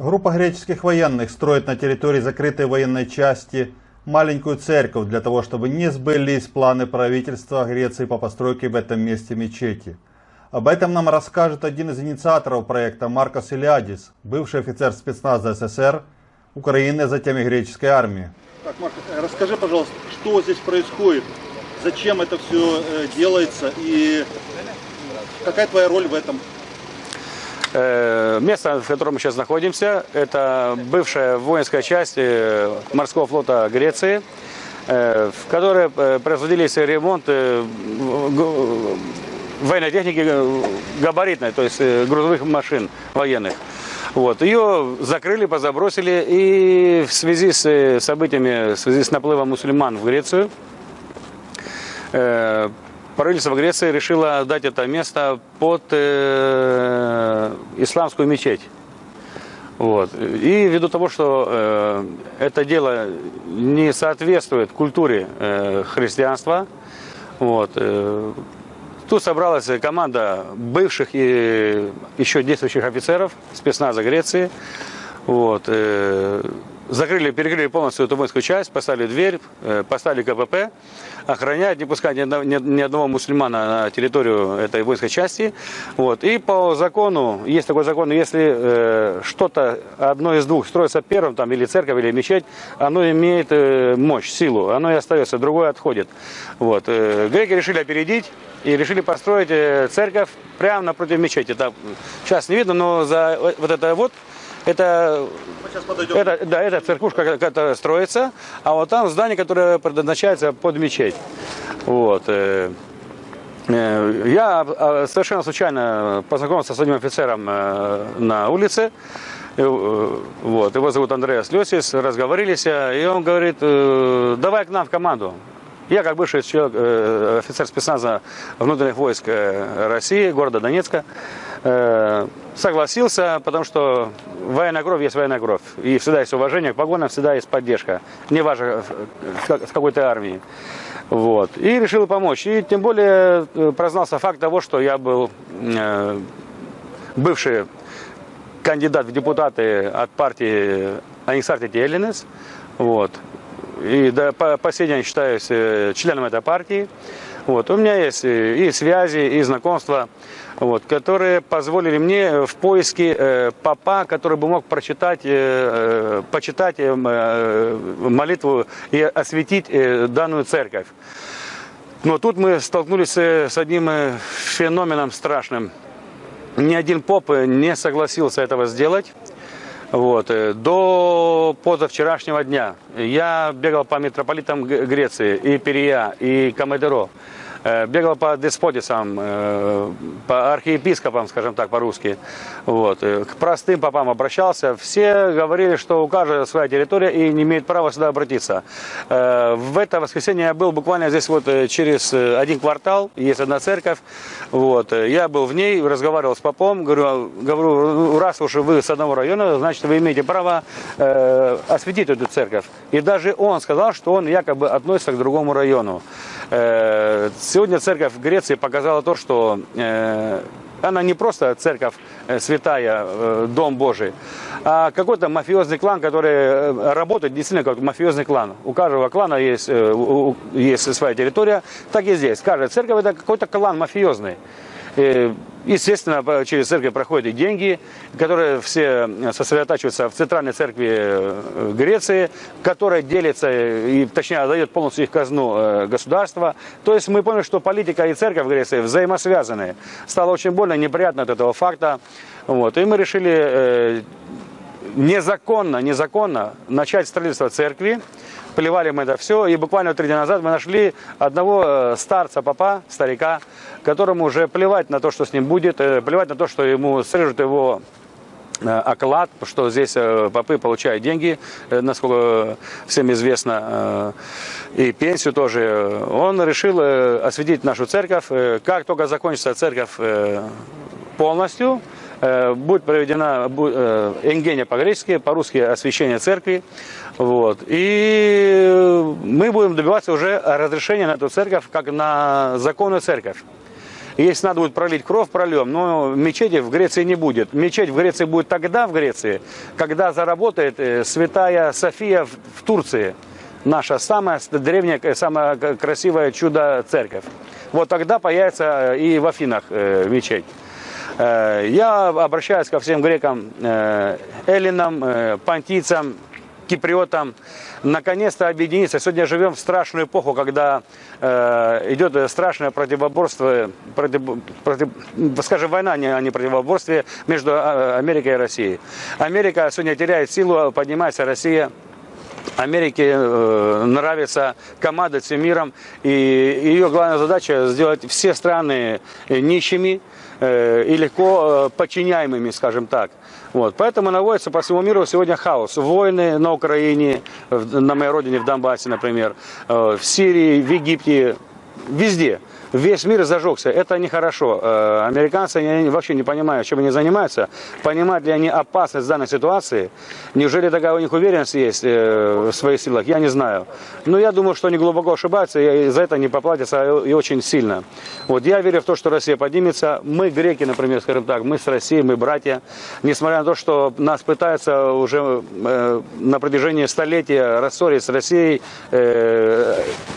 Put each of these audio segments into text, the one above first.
Группа греческих военных строит на территории закрытой военной части маленькую церковь для того, чтобы не сбылись планы правительства Греции по постройке в этом месте мечети. Об этом нам расскажет один из инициаторов проекта Маркос Илиадис, бывший офицер спецназа СССР, Украины, затем и греческой армии. Так, Маркос, расскажи, пожалуйста, что здесь происходит, зачем это все э, делается и какая твоя роль в этом? Э, место, в котором мы сейчас находимся, это бывшая воинская часть э, морского флота Греции, в которой производились ремонты военной техники габаритной, то есть грузовых машин военных. Вот. Ее закрыли, позабросили, и в связи с событиями, в связи с наплывом мусульман в Грецию, правительство Греции решило дать это место под э, исламскую мечеть. Вот. И ввиду того, что э, это дело не соответствует культуре э, христианства, вот, э, тут собралась команда бывших и еще действующих офицеров спецназа Греции. Вот, э, закрыли, перекрыли полностью эту воинскую часть, поставили дверь, э, поставили КПП, охранять, не пускать ни одного, ни одного мусульмана на территорию этой воинской части. Вот. И по закону, есть такой закон, если э, что-то одно из двух строится первым, там, или церковь, или мечеть, оно имеет э, мощь, силу, оно и остается, другое отходит. Вот. Греки решили опередить и решили построить церковь прямо напротив мечети. Это сейчас не видно, но за вот это вот это, это, да, это церквушка, которая строится, а вот там здание, которое предназначается под мечеть. Вот. Э, э, я а, совершенно случайно познакомился с одним офицером э, на улице. Вот, его зовут Андреас Лесис, разговорились, и он говорит, давай к нам в команду. Я, как бывший человек, офицер спецназа внутренних войск России, города Донецка, Э, согласился, потому что военная кровь есть военная кровь. И всегда есть уважение к погонам, всегда есть поддержка. Не важно, в какой-то армии. Вот. И решил помочь. И тем более э, прознался факт того, что я был э, бывший кандидат в депутаты от партии Анексартити Эллинес. Вот. И до, по, по сей день считаюсь членом этой партии. Вот. У меня есть и связи, и знакомства вот, которые позволили мне в поиске э, папа, который бы мог прочитать, э, э почитать э, э, молитву и осветить э, данную церковь. Но тут мы столкнулись с одним э, феноменом страшным. Ни один поп не согласился этого сделать. Вот. До позавчерашнего дня я бегал по митрополитам Греции, и Перия, и Камедеро. Э, бегал по деспотисам, э, по архиепископам, скажем так, по-русски. Вот. Э, к простым попам обращался. Все говорили, что у каждого своя территория и не имеет права сюда обратиться. В это воскресенье я был буквально здесь вот через один квартал, есть одна церковь. Вот. Я был в ней, разговаривал с попом, говорю, говорю, раз уж вы с одного района, значит вы имеете право осветить эту церковь. И даже он сказал, что он якобы относится к другому району. Сегодня церковь в Греции показала то, что э, она не просто церковь э, святая, э, дом Божий, а какой-то мафиозный клан, который работает действительно как мафиозный клан. У каждого клана есть, есть своя территория, так и здесь. Каждая церковь это какой-то клан мафиозный. Естественно, через церковь проходят и деньги, которые все сосредотачиваются в центральной церкви э, Греции, которая делится, и, точнее, отдает полностью их казну э, государства. То есть мы поняли, что политика и церковь в Греции взаимосвязаны. Стало очень больно, неприятно от этого факта. Вот. И мы решили э, незаконно, незаконно начать строительство церкви поливали мы это все. И буквально три дня назад мы нашли одного э, старца, папа, старика, которому уже плевать на то, что с ним будет, э, плевать на то, что ему срежут его э, оклад, что здесь попы получают деньги, насколько всем известно, и пенсию тоже. Он решил осветить нашу церковь. Как только закончится церковь полностью, будет проведена энгения по-гречески, по-русски освящение церкви. Вот. И мы будем добиваться уже разрешения на эту церковь, как на законную церковь. Если надо будет пролить кровь, прольем. Но мечети в Греции не будет. Мечеть в Греции будет тогда в Греции, когда заработает э, святая София в, Турции. Наша самая древняя, э, самая красивая чудо-церковь. Вот тогда появится э, и в Афинах э, мечеть. Э, я обращаюсь ко всем грекам, э, эллинам, э, понтийцам, киприотам, наконец-то объединиться. Сегодня живем в страшную эпоху, когда идет страшное противоборство, против, против, скажем, война, а не противоборствие между Америкой и Россией. Америка сегодня теряет силу, поднимается Россия. Америке нравится командовать всем миром, и ее главная задача сделать все страны нищими и легко э, подчиняемыми, скажем так. Вот. Поэтому наводится по всему миру сегодня хаос. Войны на Украине, на моей родине, в Донбассе, например, э, в Сирии, в Египте, везде весь мир зажегся. Это нехорошо. Э, американцы они вообще не понимают, чем они занимаются. Понимают ли они опасность данной ситуации? Неужели такая у них уверенность есть э, в своих силах? Я не знаю. Но я думаю, что они глубоко ошибаются и за это не поплатятся и очень сильно. Вот я верю в то, что Россия поднимется. Мы, греки, например, скажем так, мы с Россией, мы братья. Несмотря на то, что нас пытаются уже э, на протяжении столетия рассорить с Россией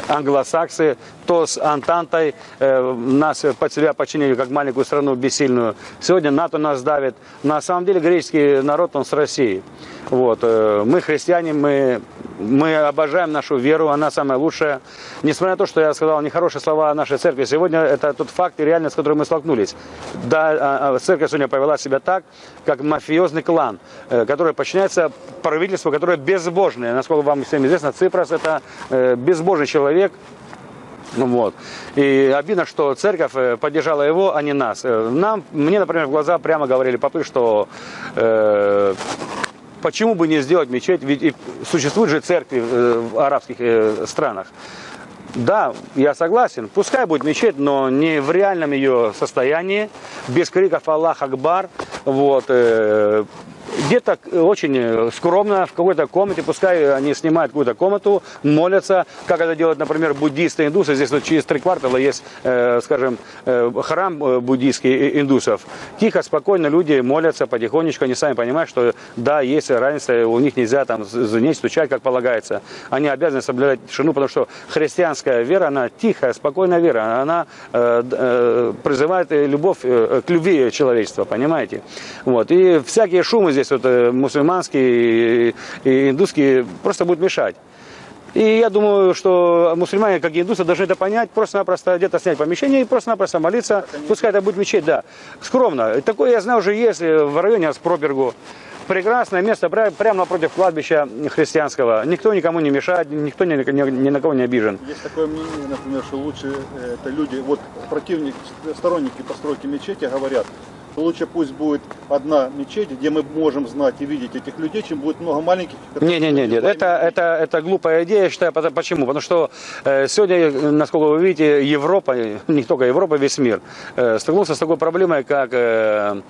англосаксы, то с Антантой, нас под себя подчинили как маленькую страну бессильную. Сегодня НАТО нас давит. На самом деле греческий народ, он с Россией. Вот. Э, мы христиане, мы, мы обожаем нашу веру, она самая лучшая. Несмотря на то, что я сказал нехорошие слова о нашей церкви, сегодня это тот факт и реальность, с которой мы столкнулись. Да, а, а, церковь сегодня повела себя так, как мафиозный клан, э, который подчиняется правительству, которое безбожное. Насколько вам всем известно, Ципрос это безбожный человек, вот. И обидно, что церковь э, поддержала его, а не нас. Э, нам, мне, например, в глаза прямо говорили попы, что э, почему бы не сделать мечеть, ведь существуют же церкви э, в арабских странах. Да, я согласен, пускай будет мечеть, но не в реальном ее состоянии, без криков «Аллах Акбар», вот, э, где-то очень э, скромно, в какой-то комнате, пускай они снимают какую-то комнату, молятся, как это делают, например, буддисты, индусы. Здесь вот через три квартала есть, э, скажем, э, храм э, буддийский индусов. Тихо, спокойно люди молятся потихонечку, они сами понимают, что да, есть разница, у них нельзя там звонить, стучать, как полагается. Они обязаны соблюдать тишину, потому что христианская вера, она тихая, спокойная вера, она э, э, призывает любовь э, к любви человечества, понимаете? Вот. И всякие шумы здесь здесь вот э, мусульманские и индусские просто будут мешать. И я думаю, что мусульмане, как и индусы, должны это понять, просто-напросто где-то снять помещение и просто-напросто молиться. Пускай это будет мечеть, да. Скромно. Такое, я знаю, уже есть в районе Аспробергу. Прекрасное место, прямо напротив кладбища христианского. Никто никому не мешает, никто ни, ни, ни на кого не обижен. Есть такое мнение, например, что лучше э, это люди, вот противники, сторонники постройки мечети говорят, лучше пусть будет одна мечеть, где мы можем знать и видеть этих людей, чем будет много маленьких. Не, не, не, нет, это, это, это глупая идея, я считаю, почему? Потому что э, сегодня, насколько вы видите, Европа, не только Европа, весь мир, э, столкнулся с такой проблемой, как э,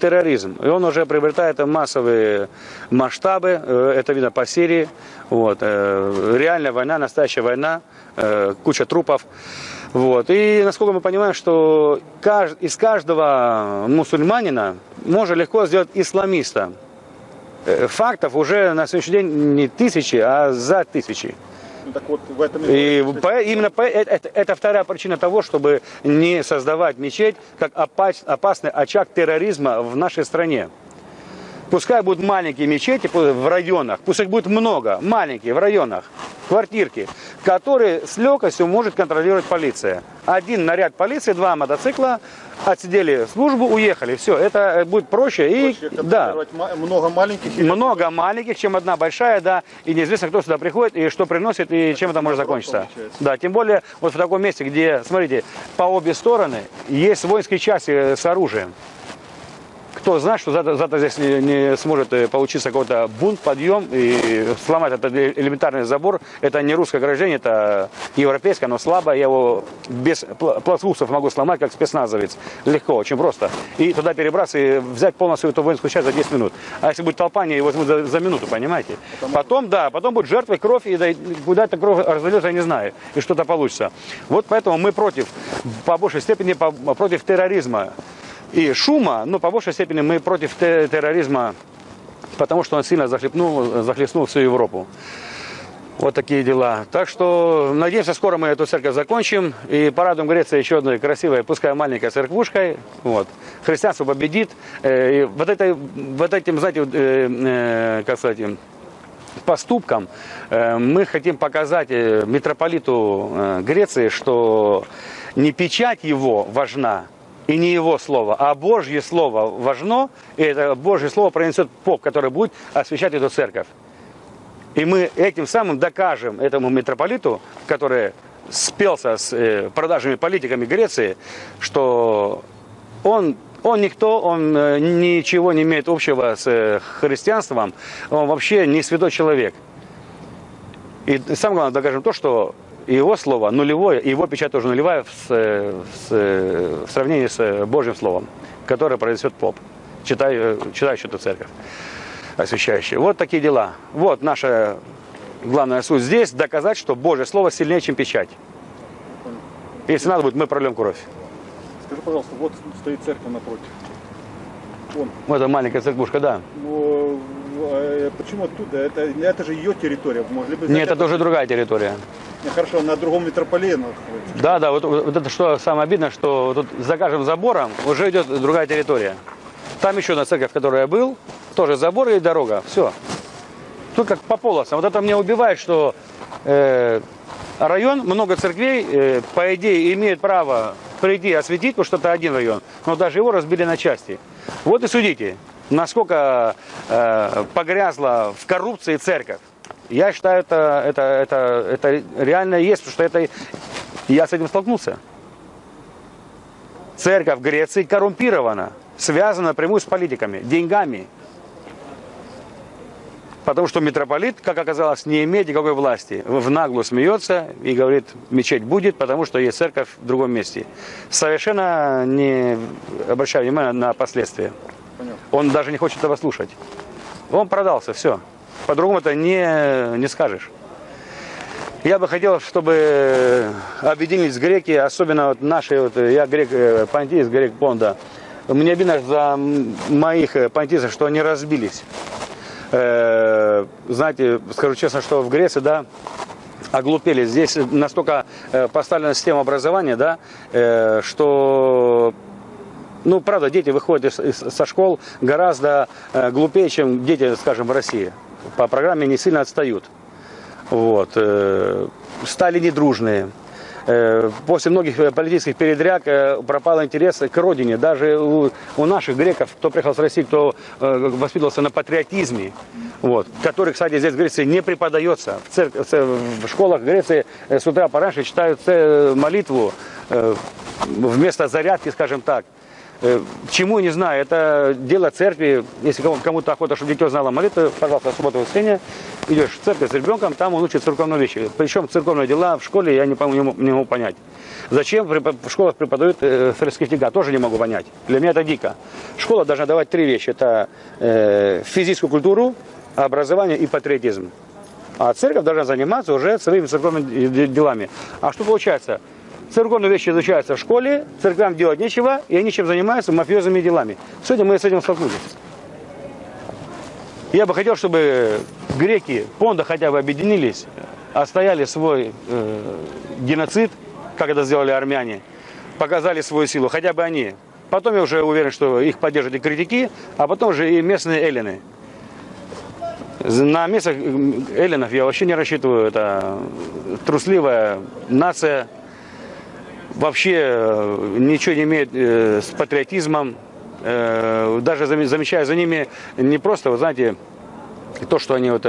терроризм. И он уже приобретает массовые масштабы, э, это видно по Сирии, вот, э, реальная война, настоящая война, э, куча трупов. Вот. И насколько мы понимаем, что из каждого мусульманина можно легко сделать исламиста. Э, фактов уже на сегодняшний день не тысячи, а за тысячи. Ну, так вот, в этом и по, именно по, это, это, это вторая причина того, чтобы не создавать мечеть как опас, опасный очаг терроризма в нашей стране. Пускай будут маленькие мечети в районах, пусть их будет много, маленькие в районах, квартирки, которые с легкостью может контролировать полиция. Один наряд полиции, два мотоцикла, отсидели службу, уехали. Все, это будет проще. проще и, да. Много маленьких. Много маленьких, чем одна большая, да. И неизвестно, кто сюда приходит, и что приносит, и чем это может закончиться. Да, тем более вот в таком месте, где, смотрите, по обе стороны есть воинские части с оружием. Кто знает, что завтра, завтра здесь не, не сможет э, получиться какой-то бунт, подъем и сломать этот элементарный забор. Это не русское ограждение, это европейское, оно слабое. Я его без пластмассов могу сломать, как спецназовец. Легко, очень просто. И туда перебраться и взять полностью эту воинскую часть за 10 минут. А если будет толпа, они возьмут за, за минуту, понимаете? Потом, да, потом будет жертвой кровь, и да, куда эта кровь разольется, я не знаю, и что-то получится. Вот поэтому мы против, по большей степени, по, против терроризма и шума, но по большей степени мы против терроризма, потому что он сильно захлестнул, захлестнул всю Европу. Вот такие дела. Так что, надеемся, скоро мы эту церковь закончим. И порадуем Греции еще одной красивой, пускай маленькой церквушкой. Вот. Христианство победит. Э, и вот, этой, вот этим, знаете, э, э, как сказать, поступком мы хотим показать митрополиту Греции, что не печать его важна, и не его слово, а Божье слово важно, и это Божье слово пронесет поп, который будет освещать эту церковь. И мы этим самым докажем этому митрополиту, который спелся с э, продажными политиками Греции, что он, он никто, он э, ничего не имеет общего с э, христианством, он вообще не святой человек. И самое главное, докажем то, что его слово нулевое, и его печать тоже нулевая в, с, в сравнении с Божьим словом, которое произнесет поп, читай, читающий эту церковь, освящающий. Вот такие дела. Вот наша главная суть здесь, доказать, что Божье слово сильнее, чем печать. Если надо будет, мы прольем кровь. Скажи, пожалуйста, вот стоит церковь напротив. Вон. Вот это маленькая церквушка, да. Но, э, почему оттуда? Это, это же ее территория. Могли бы Нет, это тоже другая территория. Хорошо, на другом метрополии находится. Да, да, вот, вот это что самое обидное, что тут за каждым забором уже идет другая территория. Там еще одна церковь, в которой я был, тоже забор и дорога, все. Тут как по полосам. Вот это меня убивает, что э, район, много церквей, э, по идее, имеет право прийти осветить, потому что это один район, но даже его разбили на части. Вот и судите, насколько э, погрязла в коррупции церковь. Я считаю, это, это, это, это реально есть, потому что это, я с этим столкнулся. Церковь Греции коррумпирована, связана напрямую с политиками, деньгами. Потому что митрополит, как оказалось, не имеет никакой власти. В наглую смеется и говорит, мечеть будет, потому что есть церковь в другом месте. Совершенно не обращая внимания на последствия. Он даже не хочет этого слушать. Он продался, все. По-другому это не, не скажешь. Я бы хотел, чтобы объединились греки, особенно вот наши, вот, я грек э, Пантис, грек Понда. Мне обидно за моих э, пантисов, что они разбились. Э, знаете, скажу честно, что в Греции, да, оглупели. Здесь настолько э, поставлена система образования, да, э, что ну, правда, дети выходят со школ гораздо глупее, чем дети, скажем, в России по программе не сильно отстают. Вот. Э, стали недружные. Э, после многих политических передряг э, пропал интерес к родине. Даже у, у наших греков, кто приехал с России, кто воспитывался на патриотизме, вот, который, кстати, здесь в Греции не преподается. В, церкви, в школах Греции с утра пораньше читают молитву вместо зарядки, скажем так. Э, чему, не знаю, это дело церкви. Если кому-то охота, чтобы дитё знало молитву, пожалуйста, субботу воскресенье, идешь в церковь с ребенком, там он учит церковные вещи. Причем церковные дела в школе я не, не, не могу понять. Зачем в школах преподают э, фрескифтика, тоже не могу понять. Для меня это дико. Школа должна давать три вещи. Это э, физическую культуру, образование и патриотизм. А церковь должна заниматься уже своими церковными делами. А что получается? Церковные вещи изучаются в школе, церквям делать нечего, и они чем занимаются? Мафиозными делами. Сегодня мы с этим столкнулись. Я бы хотел, чтобы греки, Понда хотя бы объединились, отстояли свой э, геноцид, как это сделали армяне, показали свою силу, хотя бы они. Потом я уже уверен, что их поддержат и критики, а потом же и местные эллины. На местных эллинов я вообще не рассчитываю. Это трусливая нация, вообще э, ничего не имеет э, с патриотизмом. Э, даже замечая за ними не просто, вы знаете, то, что они вот,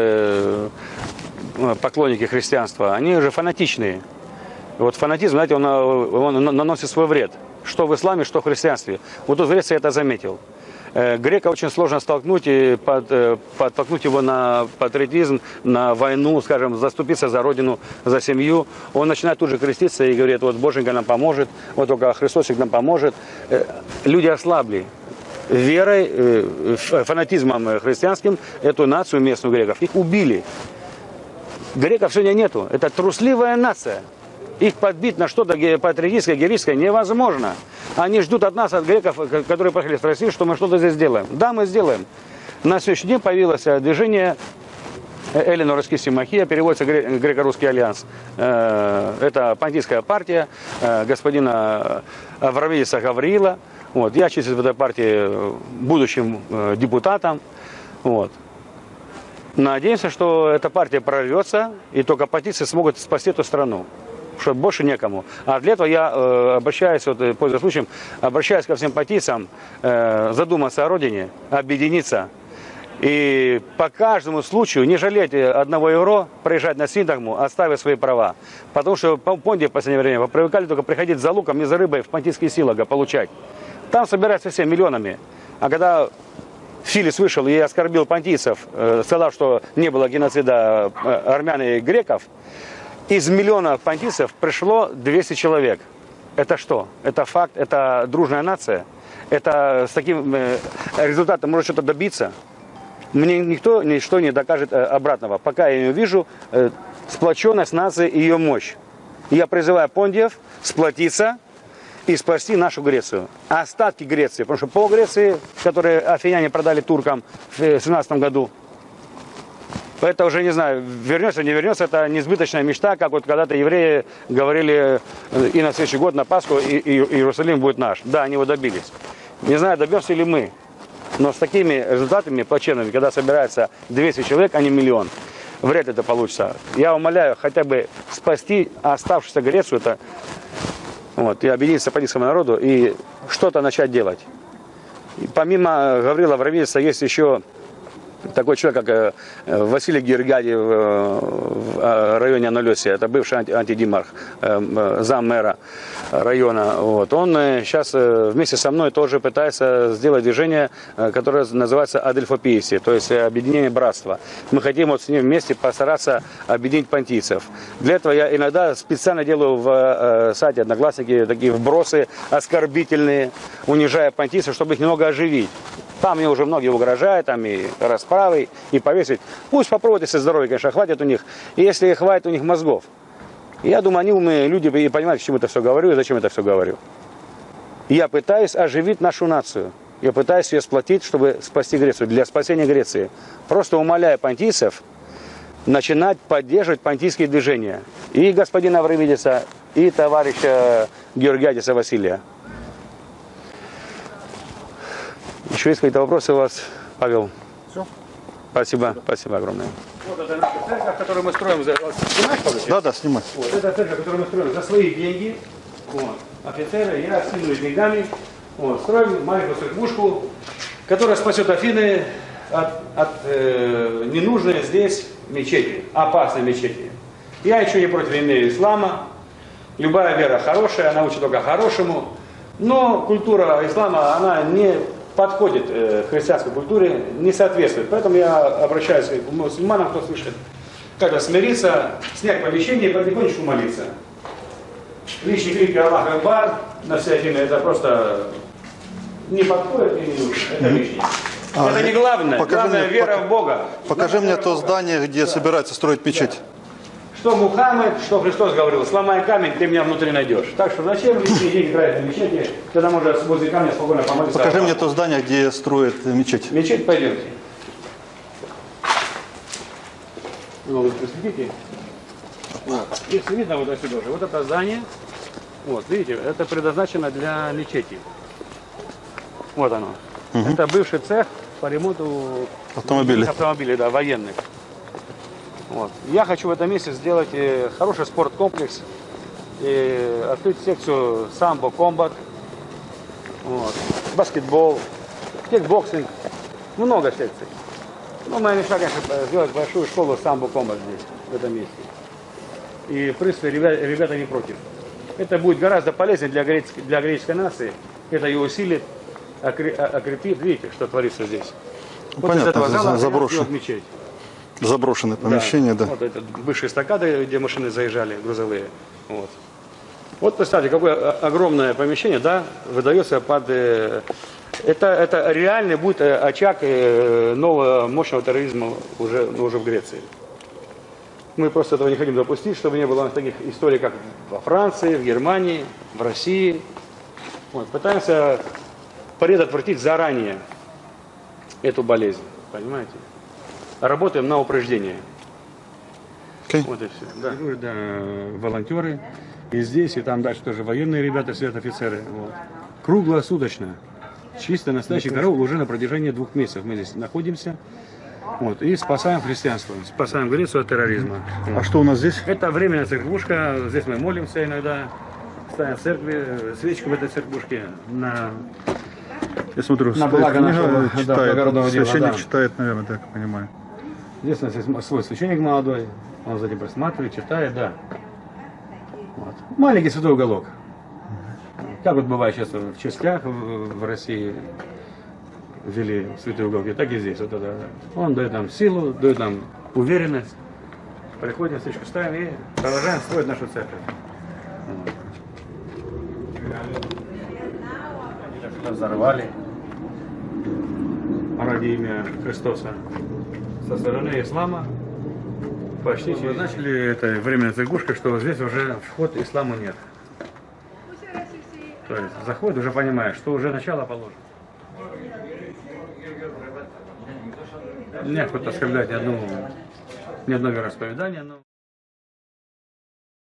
поклонники христианства, они уже фанатичные. Вот фанатизм, знаете, он, он наносит свой вред. Что в исламе, что в христианстве. Вот тут в я это заметил. Э, Грека очень сложно столкнуть и под, э, подтолкнуть его на патриотизм, на войну, скажем, заступиться за родину, за семью. Он начинает тут же креститься и говорит, вот Боженька нам поможет, вот только Христосик нам поможет. Э, Люди ослабли верой, фанатизмом христианским эту нацию местную греков. Их убили. Греков сегодня нету. Это трусливая нация. Их подбить на что-то патриотическое, героическое невозможно. Они ждут от нас, от греков, к- которые приехали с России, что мы что-то здесь сделаем. Да, мы сделаем. На сегодняшний день появилось э, движение Эллино Раскиси Махия, переводится гре- греко-русский альянс. Э, Это пантийская партия э, господина Аврамидиса Гавриила. Вот. Я числюсь в этой партии э, будущим э, депутатом. Вот. Надеемся, что эта партия прорвется, и только патицы смогут спасти эту страну. Что больше некому. А для этого я э, обращаюсь, вот, э, пользуясь случаем, обращаюсь ко всем патицам э, задуматься о родине, объединиться. И по каждому случаю не жалеть э, одного евро, проезжать на синтагму, оставив свои права. Потому что по Понде в последнее время привыкали только приходить за луком и за рыбой в понтийские силага получать. Там собираются все миллионами. А когда Филис вышел и оскорбил понтийцев, э, сказав, что не было геноцида армян и греков, из миллиона понтийцев пришло 200 человек. Это что? Это факт, это дружная нация. Это с таким э, результатом может что-то добиться. Мне никто ничто не докажет э, обратного. Пока я не увижу э, сплоченность нации и ее мощь. Я призываю пондиев сплотиться и спасти нашу Грецию. Остатки Греции, потому что пол Греции, которые афиняне продали туркам в 17 году, это уже не знаю, вернется, не вернется, это несбыточная мечта, как вот когда-то евреи говорили э, и на следующий год, на Пасху, и, и Иерусалим будет наш. Да, они его добились. Не знаю, добьемся ли мы. Но с такими результатами плачевными, когда собирается 200 человек, а не миллион, вряд ли это получится. Я умоляю хотя бы спасти оставшуюся Грецию, это, вот, и объединиться политическому народу и что-то начать делать. И помимо Гаврила Вравидиса есть еще такой человек, как э, Василий Георгиадий в, э, районе Аналесия, это бывший анти- антидимарх, э, э, зам мэра района. Вот. Он сейчас вместе со мной тоже пытается сделать движение, которое называется Адельфопиеси, то есть объединение братства. Мы хотим вот с ним вместе постараться объединить понтийцев. Для этого я иногда специально делаю в сайте Одноклассники такие вбросы оскорбительные, унижая понтийцев, чтобы их немного оживить. Там мне уже многие угрожают, там и расправой, и повесить. Пусть попробуют, если здоровье, конечно, хватит у них. И если хватит у них мозгов. Я думаю, они умные люди и понимают, к чему это все говорю и зачем это все говорю. Я пытаюсь оживить нашу нацию. Я пытаюсь ее сплотить, чтобы спасти Грецию, для спасения Греции. Просто умоляя понтийцев начинать поддерживать понтийские движения. И господина Аврамидиса, и товарища Георгиадиса Василия. Еще есть какие-то вопросы у вас, Павел? Все. Спасибо, спасибо огромное. Вот это наша церковь, которую мы строим. За... Павел? Да, да, снимай. Вот, это церковь, которую мы строим за свои деньги. Вот. Офицеры, я скидываю деньгами. Вот, строим маленькую церквушку, которая спасет Афины от, от э, ненужной здесь мечети, опасной мечети. Я еще не против имею ислама. Любая вера хорошая, она учит только хорошему. Но культура ислама, она не подходит э, христианской культуре, не соответствует. Поэтому я обращаюсь к мусульманам, кто слышит, как-то смириться, снять помещение и потихонечку молиться. Лишние крики Аллах Акбар на все Афины, это просто не подходит и не нужно. Это лишнее. А, это не главное. покажи главное мне, вера пока- в Бога. Покажи Наша мне то здание, где Да. собираются строить мечеть. Что Мухаммед, что Христос говорил, сломай камень, ты меня внутри найдешь. Так что зачем лишние деньги тратить на мечети, когда можно возле камня спокойно помолиться. Покажи мне то здание, где строят мечеть. Мечеть пойдемте. Ну, вы посветите. Вот. Если видно вот отсюда уже, вот это здание, вот, видите, это предназначено для мечети. Вот оно. Это бывший цех по ремонту Автомобилей. автомобилей, да, военных. Вот. Я хочу в этом месте сделать э, хороший спорткомплекс, и открыть секцию самбо, комбат, вот, баскетбол, кикбоксинг, много секций. Ну, моя мечта, конечно, сделать большую школу самбо комбат здесь, в этом месте. И, в принципе, ребята, ребята не против. Это будет гораздо полезнее для греческой, для греческой нации. Это ее усилит. окре- окрепит. Видите, что творится здесь? Вот понятно, из этого зала за- заброшен. сделать мечеть. Заброшенное помещение, да. Вот это бывшие эстакады, где машины заезжали, грузовые. Вот. Вот представьте, какое огромное помещение, да, выдается под... э, это, это реальный будет э, очаг э, нового мощного терроризма уже, ну, уже в Греции. Мы просто этого не хотим допустить, чтобы не было таких историй, как во Франции, в Германии, в России. Вот, пытаемся предотвратить заранее эту болезнь, понимаете? Работаем на упреждение. Окей. Вот и все. Да. да, волонтеры. И здесь, и там дальше тоже военные ребята сидят, офицеры. Вот. Круглосуточно. Чисто настоящий караул уже на протяжении двух месяцев мы здесь находимся. Вот, и спасаем христианство, спасаем Грецию от терроризма. А что у нас здесь? Это временная церквушка, здесь мы молимся иногда, ставим в церкви, свечку в этой церквушке на... Я смотрю, На благо нашего, да, читает. благородного дела, Священник да. читает, наверное, так понимаю. Здесь у нас есть свой священник молодой, он за этим присматривает, читает, да. Вот. Маленький святой уголок. Как вот бывает сейчас в частях в России ввели святые уголки, так и здесь. Вот это. Он дает нам силу, дает нам уверенность. Приходим, свечку ставим и продолжаем строить нашу церковь. Взорвали ради имя Христоса со стороны ислама почти через... Начали это временная церквушка, что здесь уже вход исламу нет. То есть заход уже понимаешь, что уже начало положено. Не охота оскорблять ни одну, ни одно вероисповедание, но...